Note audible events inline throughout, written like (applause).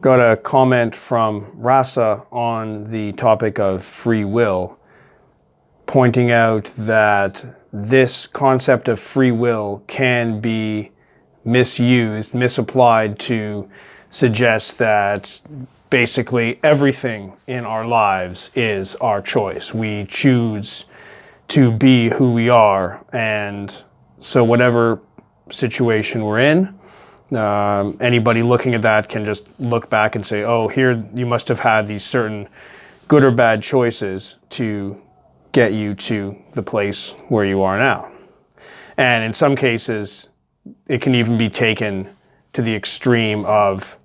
got a comment from Rasa on the topic of free will, pointing out that this concept of free will can be misused, misapplied to suggest that basically everything in our lives is our choice. We choose to be who we are. And so whatever situation we're in, um, anybody looking at that can just look back and say, oh, here you must have had these certain good or bad choices to get you to the place where you are now. And in some cases, it can even be taken to the extreme of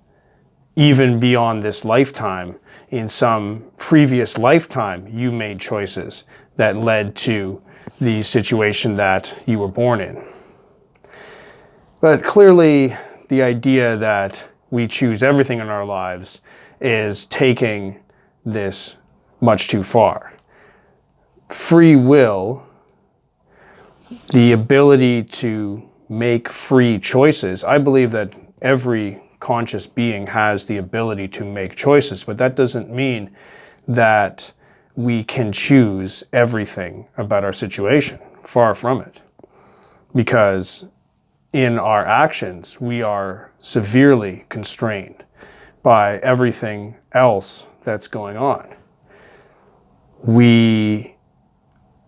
even beyond this lifetime, in some previous lifetime, you made choices that led to the situation that you were born in. But clearly, the idea that we choose everything in our lives is taking this much too far. Free will, the ability to make free choices, I believe that every conscious being has the ability to make choices, but that doesn't mean that we can choose everything about our situation. Far from it. Because in our actions, we are severely constrained by everything else that's going on. We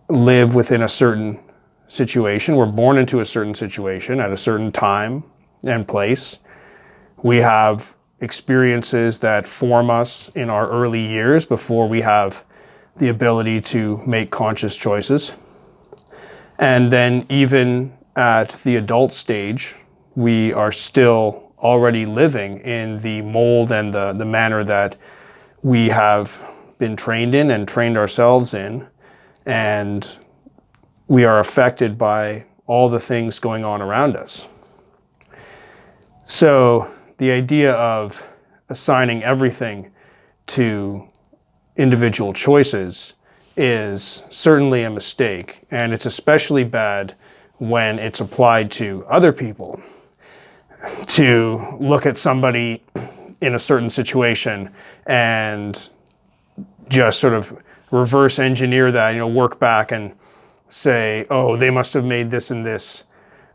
live within a certain situation. We're born into a certain situation at a certain time and place. We have experiences that form us in our early years before we have the ability to make conscious choices. And then even at the adult stage, we are still already living in the mold and the, the manner that we have been trained in and trained ourselves in. And we are affected by all the things going on around us. So the idea of assigning everything to individual choices is certainly a mistake. And it's especially bad when it's applied to other people. To look at somebody in a certain situation and just sort of reverse engineer that, you know, work back and say, oh, they must have made this and this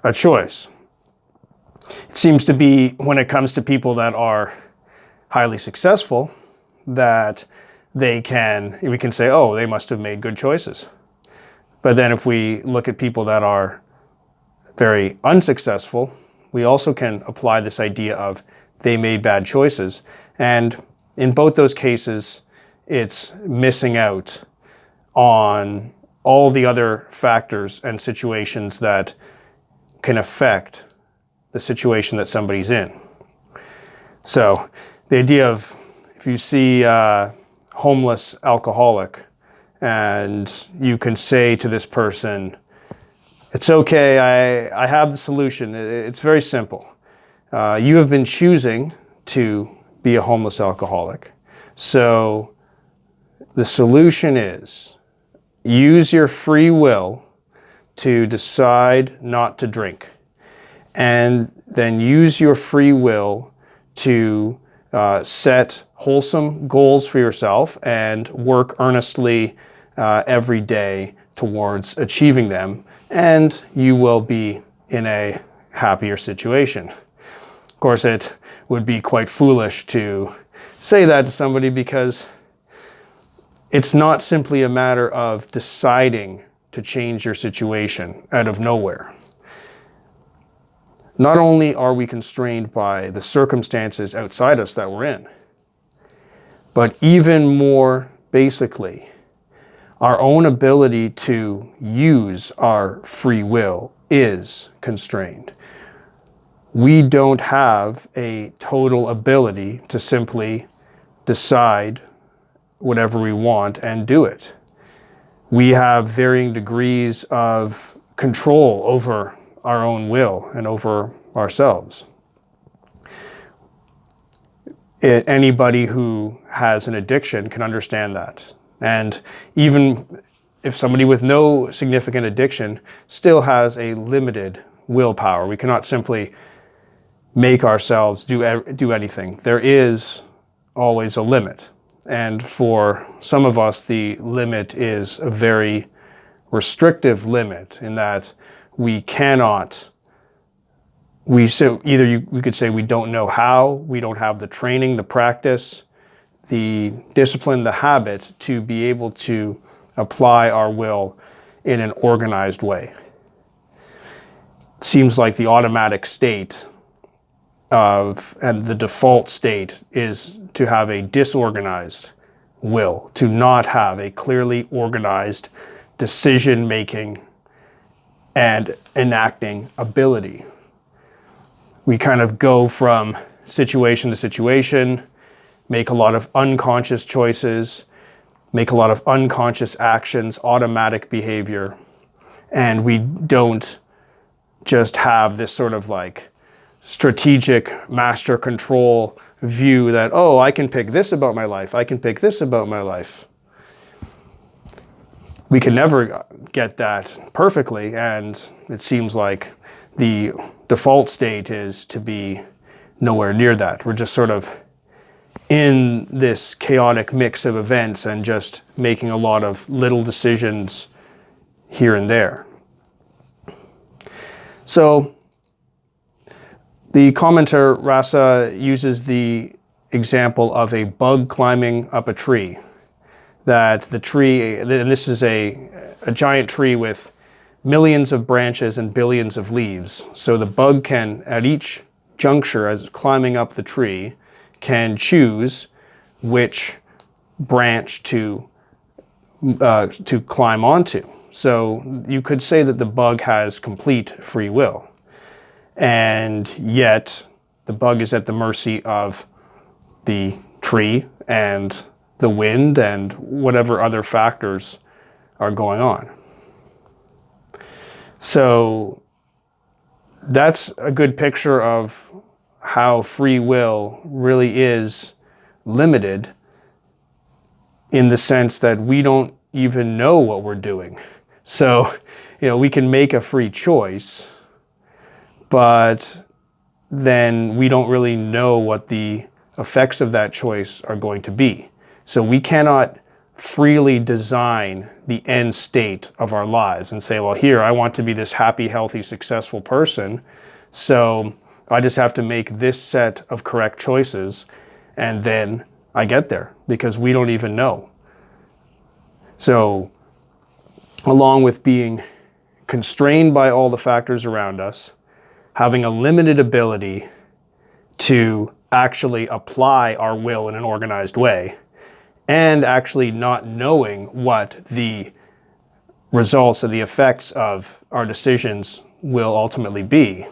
a choice. It seems to be when it comes to people that are highly successful that they can, we can say, oh, they must have made good choices. But then if we look at people that are very unsuccessful, we also can apply this idea of they made bad choices. And in both those cases, it's missing out on all the other factors and situations that can affect the situation that somebody's in. So the idea of if you see a homeless alcoholic and you can say to this person, it's okay, I, I have the solution. It's very simple. Uh, you have been choosing to be a homeless alcoholic. So the solution is use your free will to decide not to drink and then use your free will to uh, set wholesome goals for yourself and work earnestly uh, every day towards achieving them and you will be in a happier situation. Of course, it would be quite foolish to say that to somebody because it's not simply a matter of deciding to change your situation out of nowhere. Not only are we constrained by the circumstances outside us that we're in, but even more basically, our own ability to use our free will is constrained. We don't have a total ability to simply decide whatever we want and do it. We have varying degrees of control over our own will and over ourselves. It, anybody who has an addiction can understand that. And even if somebody with no significant addiction still has a limited willpower, we cannot simply make ourselves do, do anything. There is always a limit. And for some of us, the limit is a very restrictive limit in that we cannot we so either you, we could say we don't know how, we don't have the training, the practice, the discipline, the habit to be able to apply our will in an organized way. It seems like the automatic state of and the default state is to have a disorganized will, to not have a clearly organized decision making and enacting ability. We kind of go from situation to situation, make a lot of unconscious choices, make a lot of unconscious actions, automatic behavior, and we don't just have this sort of like strategic master control view that, oh, I can pick this about my life, I can pick this about my life we can never uh, get that perfectly, and it seems like the default state is to be nowhere near that. We're just sort of in this chaotic mix of events and just making a lot of little decisions here and there. So the commenter Rasa uses the example of a bug climbing up a tree that the tree, and this is a, a giant tree with millions of branches and billions of leaves. So the bug can, at each juncture as climbing up the tree, can choose which branch to, uh, to climb onto. So you could say that the bug has complete free will. And yet the bug is at the mercy of the tree and the wind and whatever other factors are going on. So that's a good picture of how free will really is limited in the sense that we don't even know what we're doing. (laughs) So, you know, we can make a free choice, but then we don't really know what the effects of that choice are going to be. So we cannot freely design the end state of our lives and say, well, here, I want to be this happy, healthy, successful person. So I just have to make this set of correct choices and then I get there because we don't even know. So along with being constrained by all the factors around us, having a limited ability to actually apply our will in an organized way, and actually not knowing what the results or the effects of our decisions will ultimately be.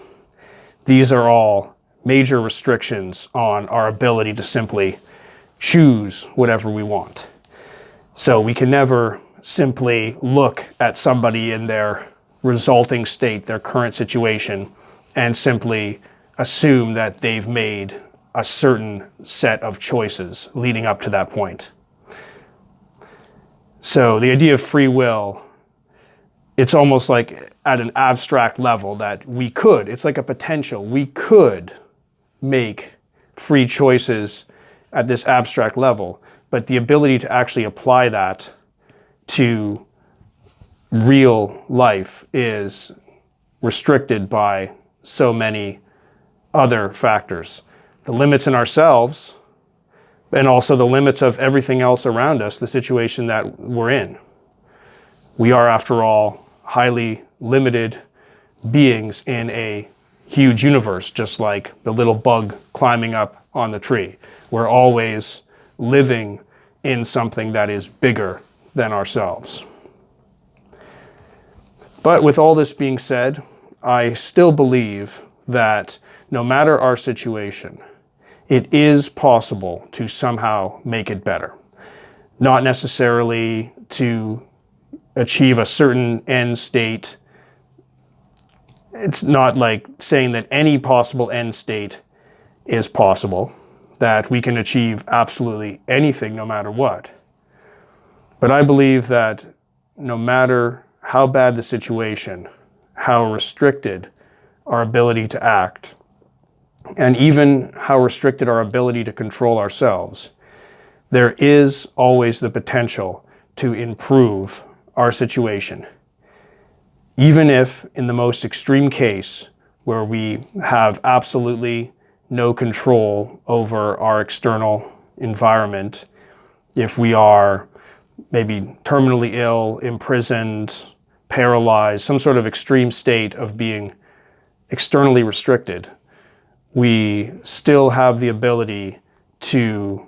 These are all major restrictions on our ability to simply choose whatever we want. So we can never simply look at somebody in their resulting state, their current situation, and simply assume that they've made a certain set of choices leading up to that point. So the idea of free will, it's almost like at an abstract level that we could, it's like a potential, we could make free choices at this abstract level, but the ability to actually apply that to real life is restricted by so many other factors. The limits in ourselves and also the limits of everything else around us, the situation that we're in. We are, after all, highly limited beings in a huge universe, just like the little bug climbing up on the tree. We're always living in something that is bigger than ourselves. But with all this being said, I still believe that no matter our situation, it is possible to somehow make it better. Not necessarily to achieve a certain end state. It's not like saying that any possible end state is possible, that we can achieve absolutely anything no matter what. But I believe that no matter how bad the situation, how restricted our ability to act, and even how restricted our ability to control ourselves, there is always the potential to improve our situation. Even if, in the most extreme case, where we have absolutely no control over our external environment, if we are maybe terminally ill, imprisoned, paralyzed, some sort of extreme state of being externally restricted, we still have the ability to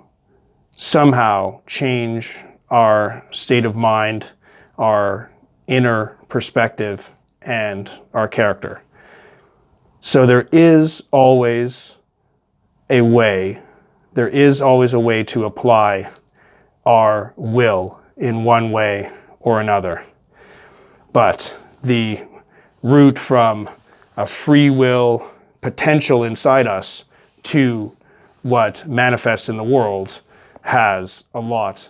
somehow change our state of mind, our inner perspective, and our character. So there is always a way, there is always a way to apply our will in one way or another. But the route from a free will potential inside us to what manifests in the world has a lot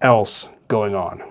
else going on.